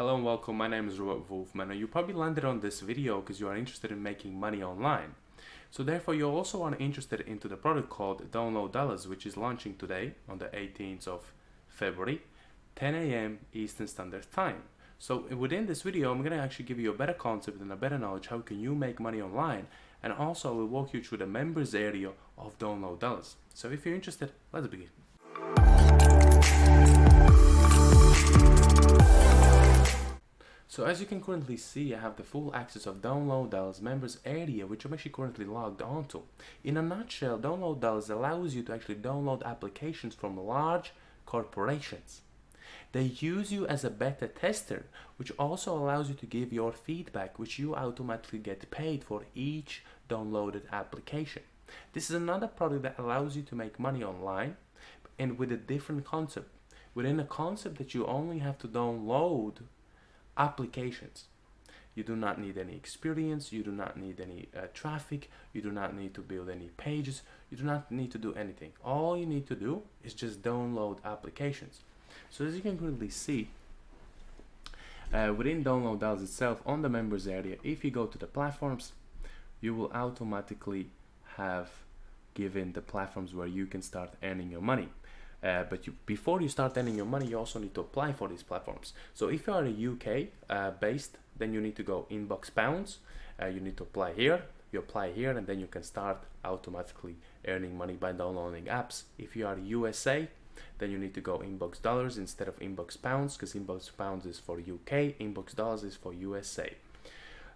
Hello and welcome, my name is Robert Wolfman and you probably landed on this video because you are interested in making money online. So therefore you also are interested into the product called Download Dollars which is launching today on the 18th of February 10 a.m. Eastern Standard Time. So within this video I'm going to actually give you a better concept and a better knowledge how can you make money online and also I will walk you through the members area of Download Dollars. So if you're interested, let's begin. So as you can currently see, I have the full access of Download Dollars members area, which I'm actually currently logged onto. In a nutshell, Download Dollars allows you to actually download applications from large corporations. They use you as a beta tester, which also allows you to give your feedback, which you automatically get paid for each downloaded application. This is another product that allows you to make money online and with a different concept. Within a concept that you only have to download applications. You do not need any experience, you do not need any uh, traffic, you do not need to build any pages, you do not need to do anything. All you need to do is just download applications. So as you can clearly see, uh, within Download itself, on the members area, if you go to the platforms, you will automatically have given the platforms where you can start earning your money. Uh, but you, before you start earning your money, you also need to apply for these platforms. So if you are a UK uh, based, then you need to go InboxPounds. Uh, you need to apply here. You apply here, and then you can start automatically earning money by downloading apps. If you are USA, then you need to go InboxDollars instead of InboxPounds, because InboxPounds is for UK, InboxDollars is for USA.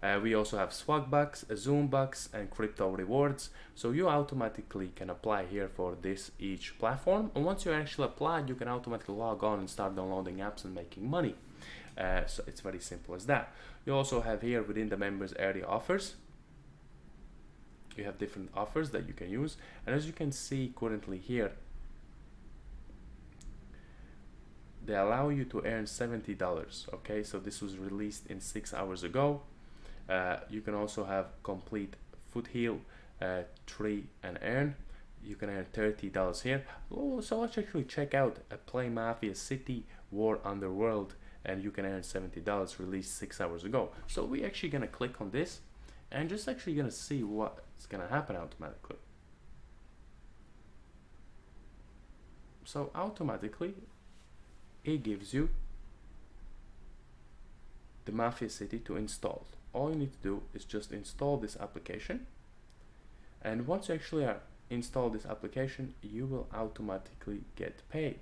Uh, we also have Swagbucks, zoom bucks, and crypto rewards. So you automatically can apply here for this each platform. And once you actually apply, you can automatically log on and start downloading apps and making money. Uh, so it's very simple as that. You also have here within the members area offers. You have different offers that you can use. And as you can see currently here, they allow you to earn $70 okay so this was released in six hours ago uh, you can also have complete foothill uh, tree and earn you can earn $30 here. Oh, so let's actually check out a play mafia city war underworld and you can earn $70 released six hours ago. So we're actually gonna click on this and just actually gonna see what's gonna happen automatically. So automatically it gives you the Mafia City to install all you need to do is just install this application. And once you actually install this application you will automatically get paid.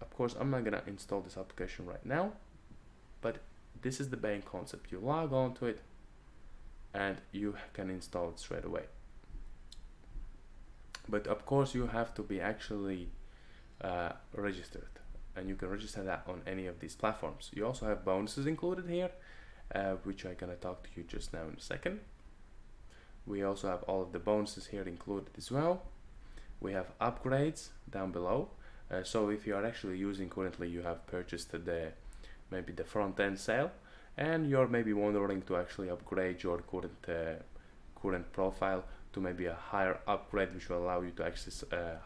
Of course I'm not gonna install this application right now but this is the main concept. You log on to it and you can install it straight away. But of course you have to be actually uh, registered and you can register that on any of these platforms. You also have bonuses included here uh, which I'm gonna talk to you just now in a second. We also have all of the bonuses here included as well. We have upgrades down below. Uh, so if you are actually using currently, you have purchased the maybe the front end sale, and you're maybe wondering to actually upgrade your current uh, current profile to maybe a higher upgrade, which will allow you to access uh,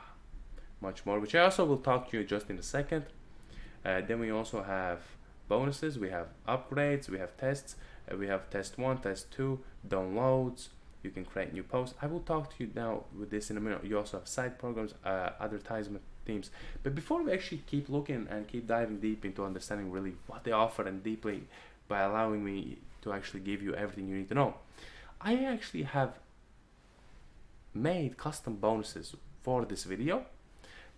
much more. Which I also will talk to you just in a second. Uh, then we also have bonuses, we have upgrades, we have tests, uh, we have test one, test two, downloads, you can create new posts. I will talk to you now with this in a minute. You also have side programs, uh, advertisement themes. But before we actually keep looking and keep diving deep into understanding really what they offer and deeply by allowing me to actually give you everything you need to know, I actually have made custom bonuses for this video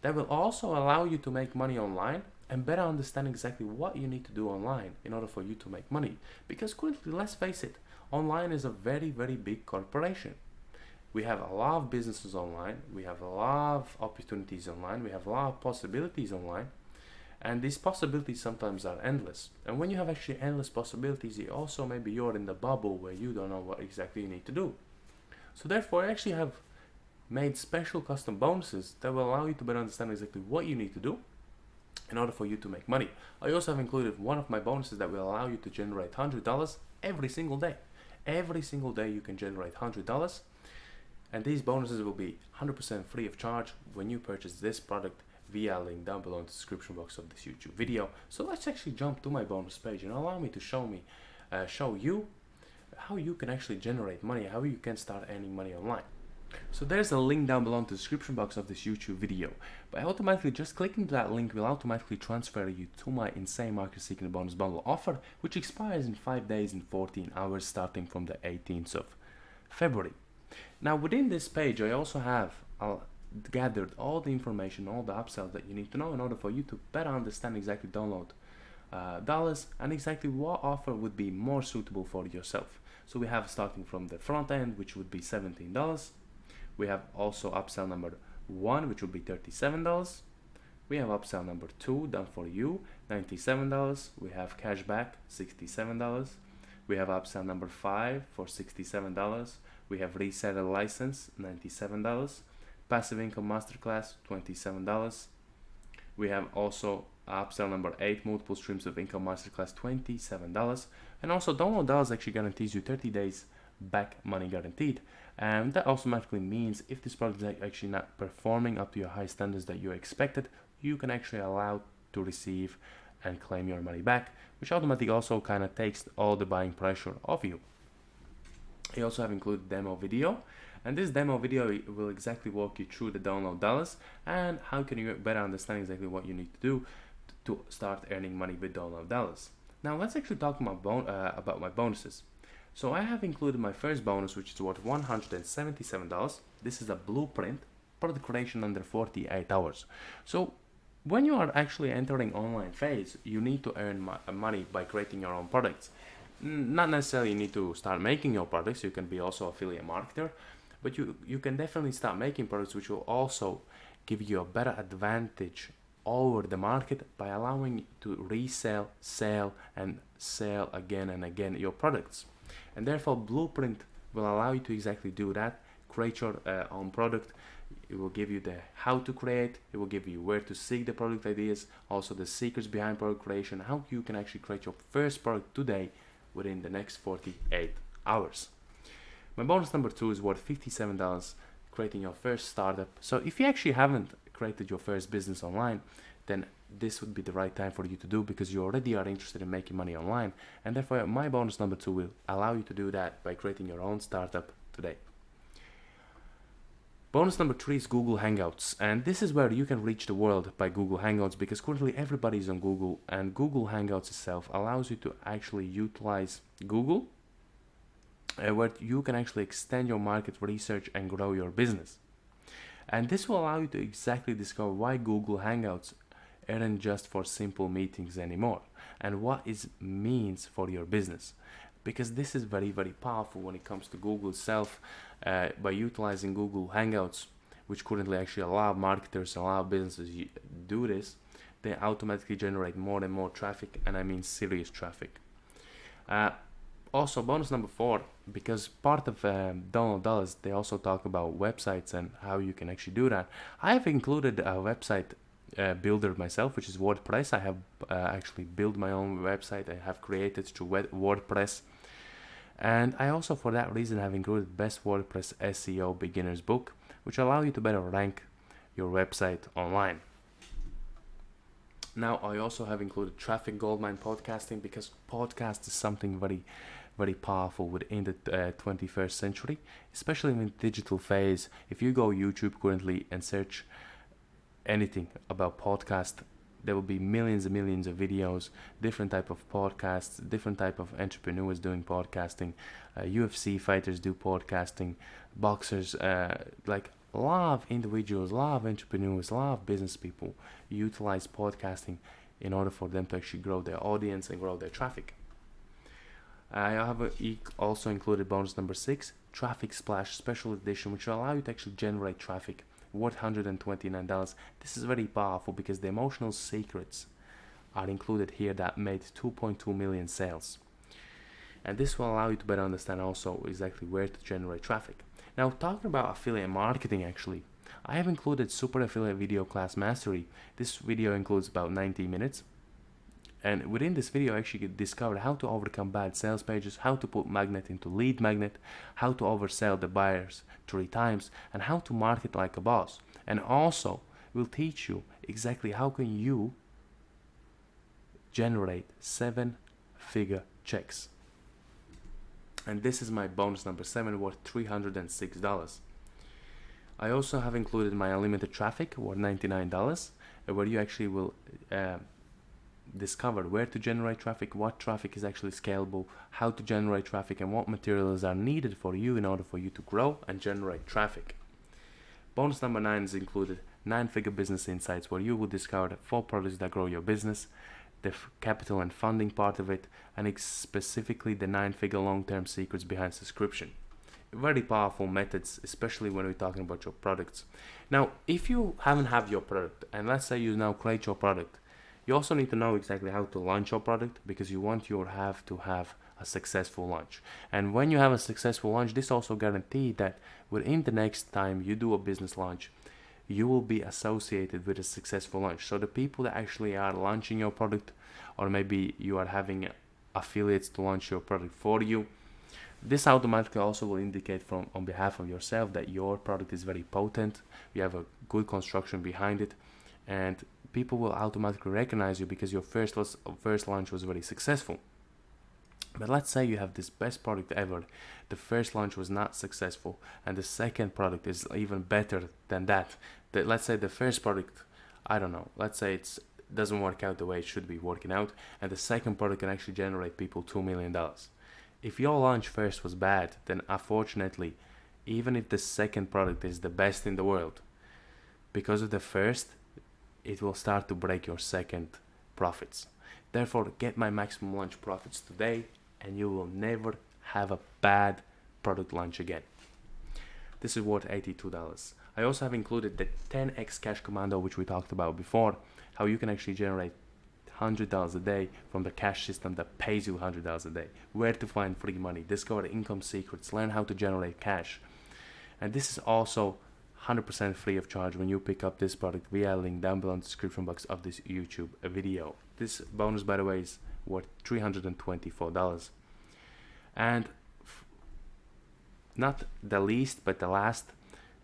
that will also allow you to make money online and better understand exactly what you need to do online in order for you to make money. Because currently, let's face it, online is a very, very big corporation. We have a lot of businesses online, we have a lot of opportunities online, we have a lot of possibilities online, and these possibilities sometimes are endless. And when you have actually endless possibilities, you also maybe you're in the bubble where you don't know what exactly you need to do. So therefore, I actually have made special custom bonuses that will allow you to better understand exactly what you need to do in order for you to make money. I also have included one of my bonuses that will allow you to generate $100 every single day. Every single day you can generate $100 and these bonuses will be 100% free of charge when you purchase this product via link down below in the description box of this YouTube video. So let's actually jump to my bonus page and allow me to show me, uh, show you how you can actually generate money, how you can start earning money online. So there's a link down below in the description box of this YouTube video. By automatically just clicking that link will automatically transfer you to my insane market secret bonus bundle offer, which expires in 5 days and 14 hours starting from the 18th of February. Now within this page I also have uh, gathered all the information, all the upsells that you need to know in order for you to better understand exactly download uh, dollars and exactly what offer would be more suitable for yourself. So we have starting from the front end which would be $17 we have also upsell number one, which will be $37. We have upsell number two, done for you, $97. We have cashback, $67. We have upsell number five for $67. We have reseller license, $97. Passive income masterclass, $27. We have also upsell number eight, multiple streams of income masterclass, $27. And also download dollars actually guarantees you 30 days back money guaranteed and that automatically means if this product is actually not performing up to your high standards that you expected you can actually allow to receive and claim your money back which automatically also kind of takes all the buying pressure off you. I also have included demo video and this demo video will exactly walk you through the download dollars and how can you better understand exactly what you need to do to start earning money with download dollars. Now let's actually talk about, bon uh, about my bonuses so I have included my first bonus, which is worth $177. This is a blueprint product creation under 48 hours. So when you are actually entering online phase, you need to earn uh, money by creating your own products. Not necessarily you need to start making your products, you can be also affiliate marketer, but you, you can definitely start making products which will also give you a better advantage over the market by allowing you to resell, sell and sell again and again your products and therefore blueprint will allow you to exactly do that. Create your uh, own product. It will give you the how to create. It will give you where to seek the product ideas. Also the secrets behind product creation. How you can actually create your first product today within the next 48 hours. My bonus number two is worth $57 creating your first startup. So if you actually haven't created your first business online then this would be the right time for you to do because you already are interested in making money online and therefore my bonus number two will allow you to do that by creating your own startup today. Bonus number three is Google Hangouts and this is where you can reach the world by Google Hangouts because currently everybody is on Google and Google Hangouts itself allows you to actually utilize Google uh, where you can actually extend your market research and grow your business. And this will allow you to exactly discover why Google Hangouts aren't just for simple meetings anymore. And what it means for your business? Because this is very very powerful when it comes to Google itself uh, by utilizing Google Hangouts which currently actually allow marketers allow businesses do this they automatically generate more and more traffic and I mean serious traffic. Uh, also bonus number four because part of um, download dollars they also talk about websites and how you can actually do that. I have included a website uh, builder myself, which is WordPress. I have uh, actually built my own website. I have created through WordPress. And I also, for that reason, have included Best WordPress SEO Beginner's Book, which allow you to better rank your website online. Now, I also have included Traffic Goldmine podcasting because podcast is something very, very powerful within the uh, 21st century, especially in the digital phase. If you go YouTube currently and search anything about podcast. There will be millions and millions of videos different type of podcasts different type of entrepreneurs doing podcasting uh, ufc fighters do podcasting boxers uh, like a lot of individuals a lot of entrepreneurs a lot of business people utilize podcasting in order for them to actually grow their audience and grow their traffic. I have also included bonus number six, Traffic Splash Special Edition, which will allow you to actually generate traffic $129. This is very powerful because the emotional secrets are included here that made 2.2 million sales. And this will allow you to better understand also exactly where to generate traffic. Now talking about affiliate marketing actually, I have included Super Affiliate Video Class Mastery. This video includes about 90 minutes and within this video, I actually discovered how to overcome bad sales pages, how to put magnet into lead magnet, how to oversell the buyers three times, and how to market like a boss. And also, will teach you exactly how can you generate seven figure checks and this is my bonus number seven worth $306 I also have included my unlimited traffic worth $99 uh, where you actually will uh, discover where to generate traffic, what traffic is actually scalable, how to generate traffic and what materials are needed for you in order for you to grow and generate traffic. Bonus number 9 is included. 9 figure business insights where you will discover the 4 products that grow your business, the capital and funding part of it, and specifically the 9 figure long term secrets behind subscription. Very powerful methods especially when we're talking about your products. Now if you haven't have your product and let's say you now create your product you also need to know exactly how to launch your product because you want your have to have a successful launch. And when you have a successful launch this also guarantees that within the next time you do a business launch you will be associated with a successful launch. So the people that actually are launching your product or maybe you are having affiliates to launch your product for you this automatically also will indicate from on behalf of yourself that your product is very potent, you have a good construction behind it, and people will automatically recognize you because your first first launch was very successful. But let's say you have this best product ever, the first launch was not successful, and the second product is even better than that. That let's say the first product, I don't know, let's say it's doesn't work out the way it should be working out, and the second product can actually generate people two million dollars if your launch first was bad, then unfortunately, even if the second product is the best in the world, because of the first, it will start to break your second profits. Therefore, get my maximum launch profits today and you will never have a bad product launch again. This is worth $82. I also have included the 10x cash commando which we talked about before, how you can actually generate $100 a day from the cash system that pays you $100 a day. Where to find free money, discover income secrets, learn how to generate cash. And this is also 100% free of charge when you pick up this product via link down below in the description box of this YouTube video. This bonus, by the way, is worth $324. And not the least, but the last,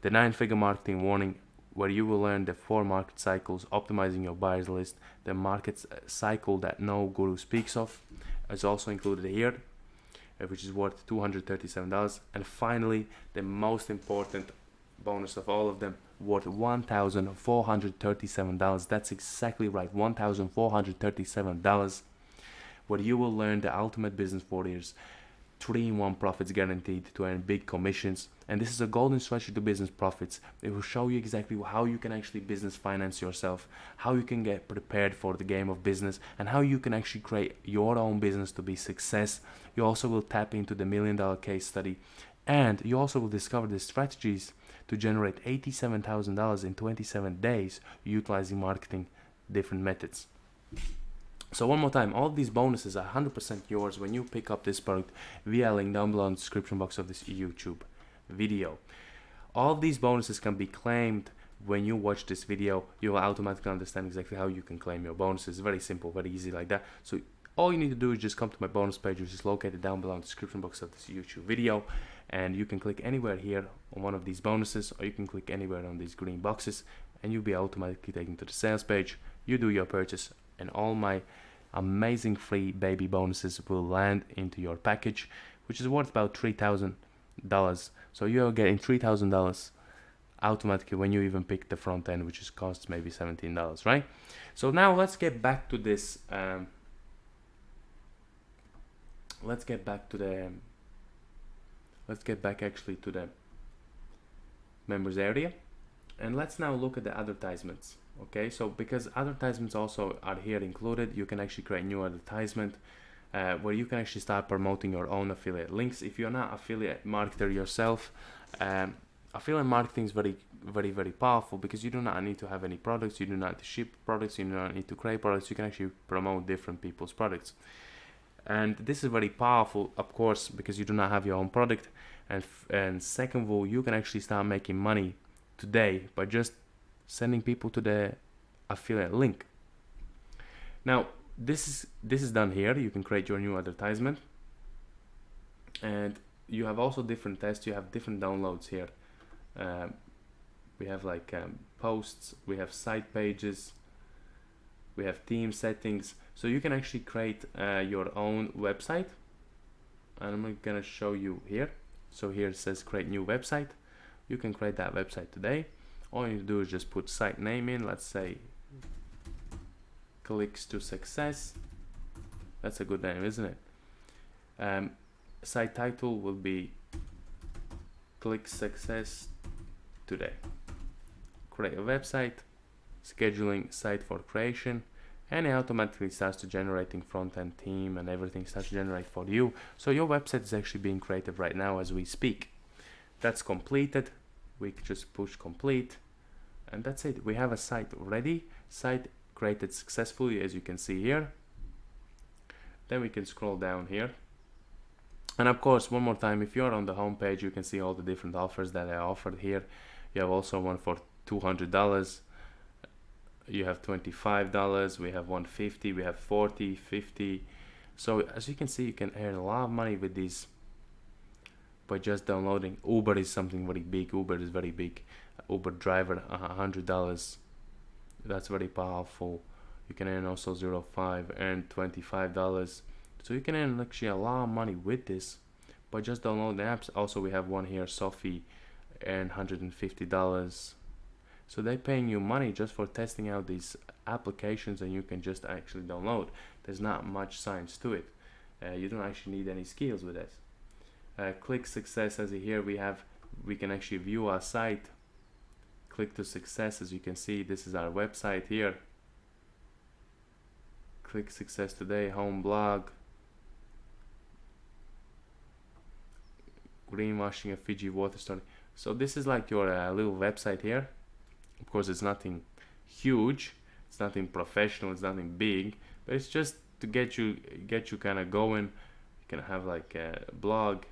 the nine figure marketing warning where you will learn the four market cycles, optimizing your buyers list, the market cycle that no guru speaks of is also included here, uh, which is worth $237. And finally, the most important bonus of all of them, worth $1,437. That's exactly right, $1,437, where you will learn the ultimate business warriors 3-in-1 profits guaranteed to earn big commissions. And this is a golden strategy to business profits. It will show you exactly how you can actually business finance yourself how you can get prepared for the game of business and how you can actually create your own business to be success. You also will tap into the million dollar case study and you also will discover the strategies to generate $87,000 in 27 days utilizing marketing different methods so one more time, all these bonuses are 100% yours when you pick up this product via link down below in the description box of this YouTube video. All these bonuses can be claimed when you watch this video. You will automatically understand exactly how you can claim your bonuses. Very simple, very easy like that. So all you need to do is just come to my bonus page, which is located down below in the description box of this YouTube video. And you can click anywhere here on one of these bonuses, or you can click anywhere on these green boxes, and you'll be automatically taken to the sales page. You do your purchase, and all my amazing free baby bonuses will land into your package which is worth about $3,000 so you're getting $3,000 automatically when you even pick the front end which is costs maybe $17 right so now let's get back to this um, let's get back to the let's get back actually to the members area. And let's now look at the advertisements okay? So because advertisements also are here included you can actually create new advertisement uh, where you can actually start promoting your own affiliate links. If you're not affiliate marketer yourself um, affiliate marketing is very very very powerful because you do not need to have any products you do not need to ship products you do not need to create products. You can actually promote different people's products and this is very powerful of course because you do not have your own product and and second of all you can actually start making money today by just sending people to the affiliate link. Now, this is this is done here. You can create your new advertisement, and you have also different tests. You have different downloads here. Um, we have like um, posts we have site pages we have theme settings. So you can actually create uh, your own website. And I'm gonna show you here. So here it says create new website. You can create that website today. All you do is just put site name in. Let's say clicks to success. That's a good name isn't it? Um, site title will be click success today. Create a website scheduling site for creation and it automatically starts to generating front-end theme and everything starts to generate for you. So your website is actually being created right now as we speak. That's completed. We just push complete and that's it. We have a site ready. Site created successfully as you can see here. Then we can scroll down here. And of course one more time if you're on the home page you can see all the different offers that I offered here. You have also one for $200 you have $25 we have 150 we have 40 50 so as you can see you can earn a lot of money with these by just downloading uber is something very big. Uber is very big. Uber driver a hundred dollars. That's very powerful. You can earn also 05 earn 25 dollars. So you can earn actually a lot of money with this. By just downloading apps also we have one here sophie earn 150 dollars so they're paying you money just for testing out these applications and you can just actually download. There's not much science to it. Uh, you don't actually need any skills with this. Uh, click success as here we have we can actually view our site click to success as you can see this is our website here click success today home blog greenwashing a Fiji water story so this is like your uh, little website here of course, it's nothing huge, it's nothing professional, it's nothing big, but it's just to get you get you kind of going. You can have like a blog,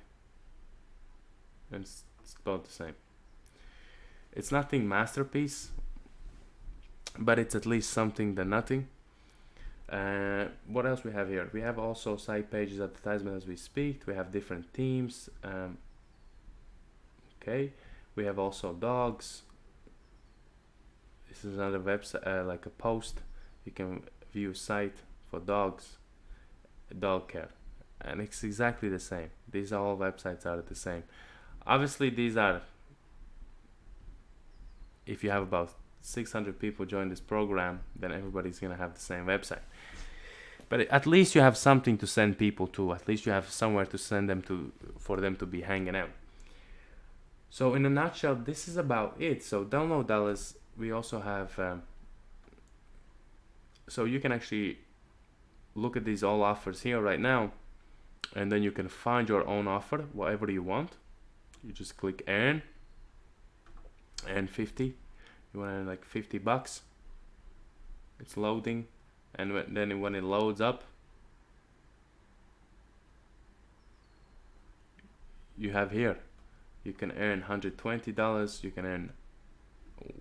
and it's, it's about the same. It's nothing masterpiece, but it's at least something than nothing. Uh, what else we have here? We have also site pages advertisement as we speak. We have different themes. Um, okay, we have also dogs, this is another website uh, like a post. You can view site for dogs dog care. And it's exactly the same. These all websites are the same. Obviously these are if you have about 600 people join this program then everybody's gonna have the same website. But at least you have something to send people to. At least you have somewhere to send them to for them to be hanging out. So in a nutshell this is about it. So download Dollars we also have um, so you can actually look at these all offers here right now and then you can find your own offer whatever you want. You just click earn and 50 you want to earn like 50 bucks? It's loading and then when it loads up you have here. You can earn $120 you can earn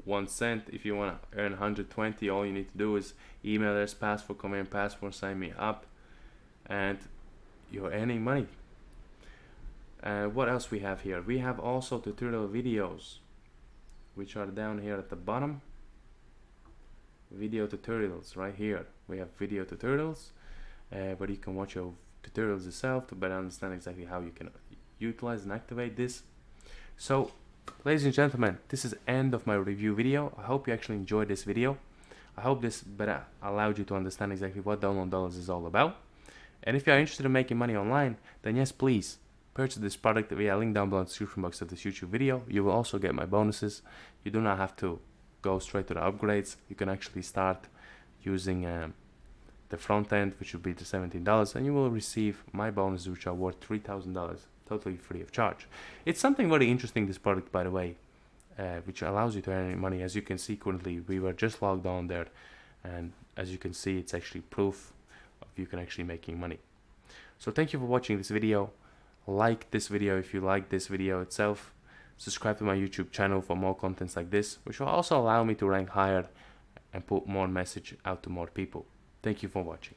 one cent. If you want to earn 120 all you need to do is email address password command password sign me up and you're earning money. Uh, what else we have here? We have also tutorial videos which are down here at the bottom. Video tutorials right here. We have video tutorials uh, where you can watch your tutorials yourself to better understand exactly how you can utilize and activate this. So Ladies and gentlemen, this is end of my review video. I hope you actually enjoyed this video. I hope this better allowed you to understand exactly what Download Dollars is all about. And if you are interested in making money online, then yes, please purchase this product via link down below in the description box of this YouTube video. You will also get my bonuses. You do not have to go straight to the upgrades. You can actually start using um, the front end, which would be the $17, and you will receive my bonuses, which are worth $3,000 totally free of charge. It's something very interesting, this product, by the way, uh, which allows you to earn money. As you can see currently, we were just logged on there, and as you can see, it's actually proof of you can actually making money. So thank you for watching this video. Like this video if you like this video itself. Subscribe to my YouTube channel for more contents like this, which will also allow me to rank higher and put more message out to more people. Thank you for watching.